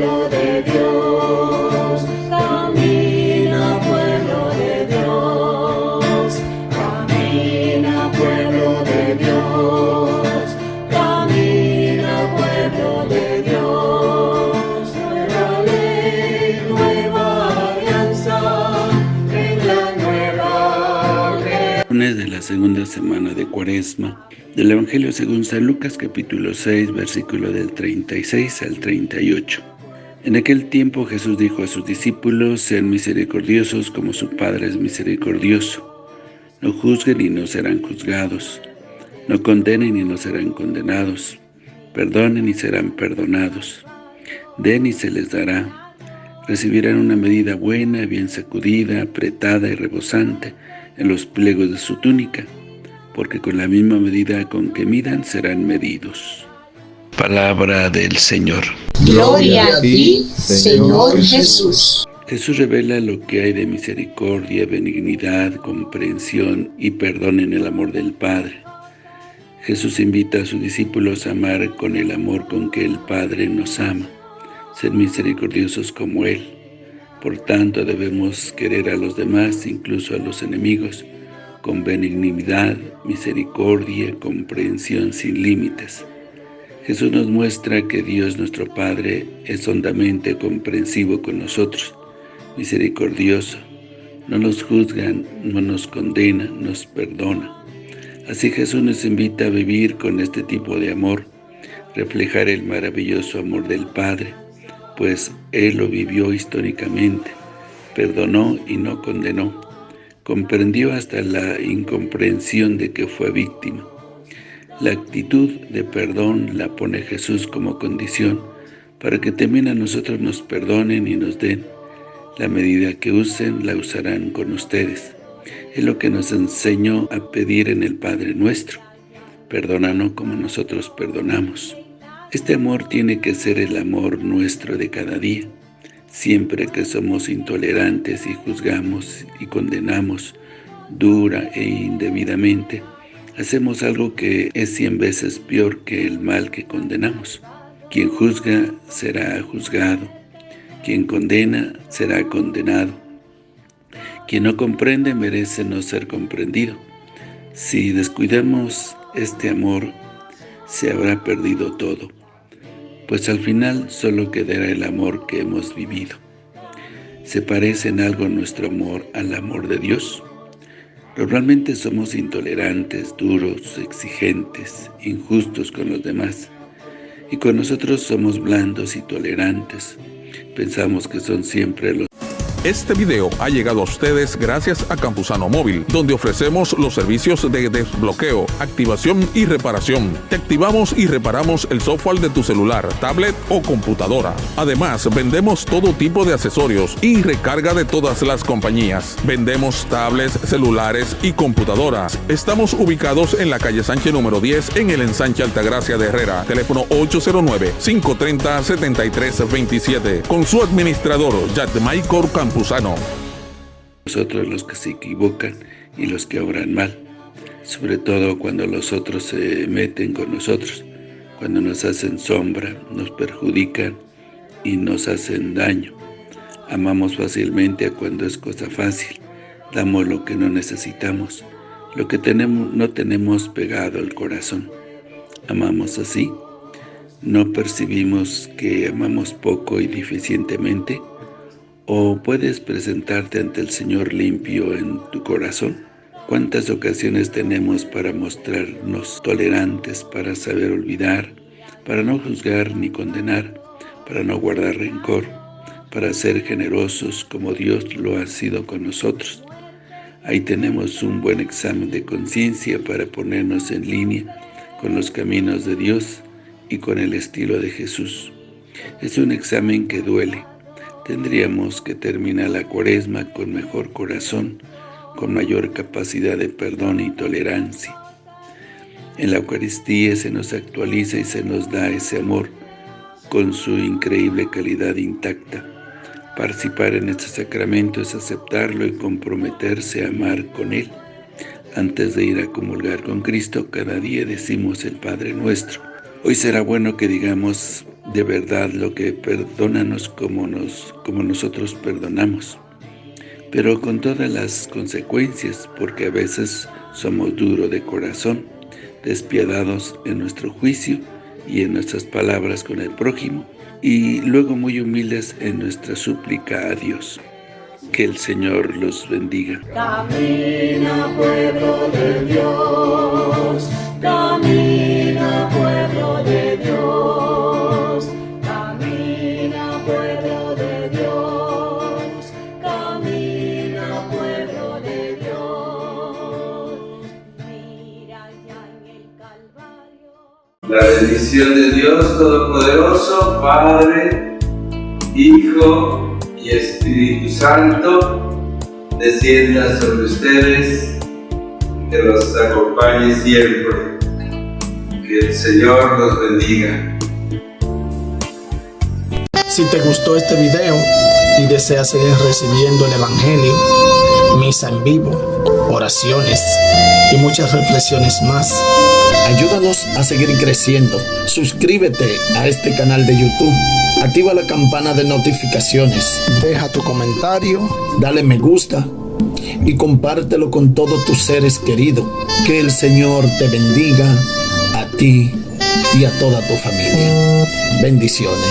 pueblo de Dios, camina pueblo de Dios, camina pueblo de Dios, camina pueblo de Dios, nueva ley, nueva alianza, en la nueva de la segunda semana de Cuaresma del Evangelio según San Lucas capítulo 6 versículo del 36 al 38. En aquel tiempo Jesús dijo a sus discípulos, sean misericordiosos como su Padre es misericordioso. No juzguen y no serán juzgados. No condenen y no serán condenados. Perdonen y serán perdonados. Den y se les dará. Recibirán una medida buena, bien sacudida, apretada y rebosante en los pliegos de su túnica porque con la misma medida con que midan serán medidos. Palabra del Señor. Gloria a ti, Señor Jesús. Jesús revela lo que hay de misericordia, benignidad, comprensión y perdón en el amor del Padre. Jesús invita a sus discípulos a amar con el amor con que el Padre nos ama, ser misericordiosos como Él. Por tanto, debemos querer a los demás, incluso a los enemigos, con benignidad, misericordia, comprensión sin límites. Jesús nos muestra que Dios nuestro Padre es hondamente comprensivo con nosotros, misericordioso, no nos juzga, no nos condena, nos perdona. Así Jesús nos invita a vivir con este tipo de amor, reflejar el maravilloso amor del Padre, pues Él lo vivió históricamente, perdonó y no condenó comprendió hasta la incomprensión de que fue víctima. La actitud de perdón la pone Jesús como condición para que también a nosotros nos perdonen y nos den. La medida que usen la usarán con ustedes. Es lo que nos enseñó a pedir en el Padre Nuestro. Perdónanos como nosotros perdonamos. Este amor tiene que ser el amor nuestro de cada día. Siempre que somos intolerantes y juzgamos y condenamos dura e indebidamente, hacemos algo que es cien veces peor que el mal que condenamos. Quien juzga será juzgado, quien condena será condenado. Quien no comprende merece no ser comprendido. Si descuidamos este amor, se habrá perdido todo pues al final solo quedará el amor que hemos vivido. ¿Se parece en algo nuestro amor al amor de Dios? Normalmente somos intolerantes, duros, exigentes, injustos con los demás. Y con nosotros somos blandos y tolerantes. Pensamos que son siempre los este video ha llegado a ustedes gracias a Campusano Móvil, donde ofrecemos los servicios de desbloqueo, activación y reparación. Te activamos y reparamos el software de tu celular, tablet o computadora. Además, vendemos todo tipo de accesorios y recarga de todas las compañías. Vendemos tablets, celulares y computadoras. Estamos ubicados en la calle Sánchez número 10 en el ensanche Altagracia de Herrera. Teléfono 809-530-7327. Con su administrador, Michael Campusano. Nosotros los que se equivocan y los que obran mal, sobre todo cuando los otros se meten con nosotros, cuando nos hacen sombra, nos perjudican y nos hacen daño. Amamos fácilmente a cuando es cosa fácil, damos lo que no necesitamos, lo que tenemos no tenemos pegado al corazón. Amamos así, no percibimos que amamos poco y deficientemente, ¿O puedes presentarte ante el Señor limpio en tu corazón? ¿Cuántas ocasiones tenemos para mostrarnos tolerantes, para saber olvidar, para no juzgar ni condenar, para no guardar rencor, para ser generosos como Dios lo ha sido con nosotros? Ahí tenemos un buen examen de conciencia para ponernos en línea con los caminos de Dios y con el estilo de Jesús. Es un examen que duele, tendríamos que terminar la cuaresma con mejor corazón, con mayor capacidad de perdón y tolerancia. En la Eucaristía se nos actualiza y se nos da ese amor con su increíble calidad intacta. Participar en este sacramento es aceptarlo y comprometerse a amar con Él. Antes de ir a comulgar con Cristo, cada día decimos el Padre Nuestro. Hoy será bueno que digamos de verdad lo que perdónanos como, nos, como nosotros perdonamos, pero con todas las consecuencias, porque a veces somos duros de corazón, despiadados en nuestro juicio y en nuestras palabras con el prójimo, y luego muy humildes en nuestra súplica a Dios. Que el Señor los bendiga. Camina pueblo de Dios, camina pueblo de Dios, La bendición de Dios Todopoderoso, Padre, Hijo y Espíritu Santo, descienda sobre ustedes, que los acompañe siempre. Que el Señor los bendiga. Si te gustó este video y deseas seguir recibiendo el Evangelio, misa en vivo, oraciones y muchas reflexiones más, ayúdanos a seguir creciendo. Suscríbete a este canal de YouTube, activa la campana de notificaciones, deja tu comentario, dale me gusta y compártelo con todos tus seres queridos. Que el Señor te bendiga a ti y a toda tu familia. Bendiciones.